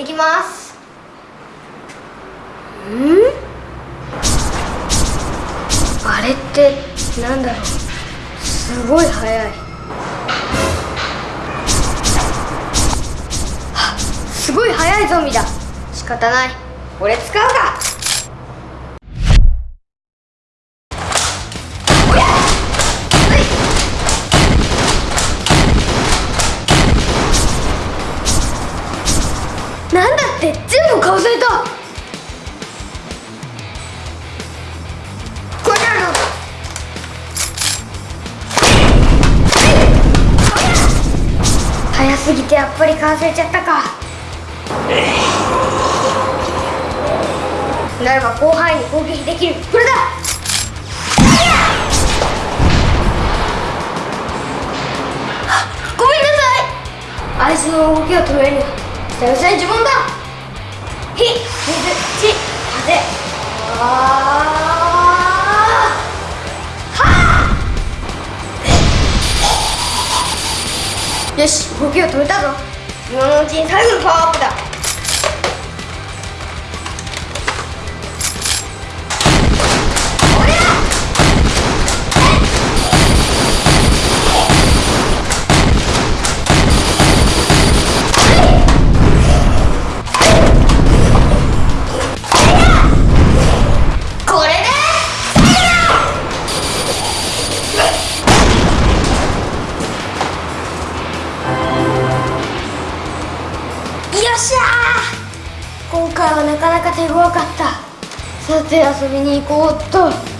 ってきます。ん？あれってなんだろう？すごい速い。すごい速いゾンビだ。仕方ない。俺使うか。って全部かわされた？これなの。早すぎてやっぱりかわされちゃったか。ならば広範囲に攻撃できる。これだ。ごめんなさい。あいつの動きを止めるには久々に呪文だ。火水地風あーはよし動きを止めたぞ今のうちに最後のパワーアップだしゃ今回はなかなか手強かった。さて遊びに行こうっと。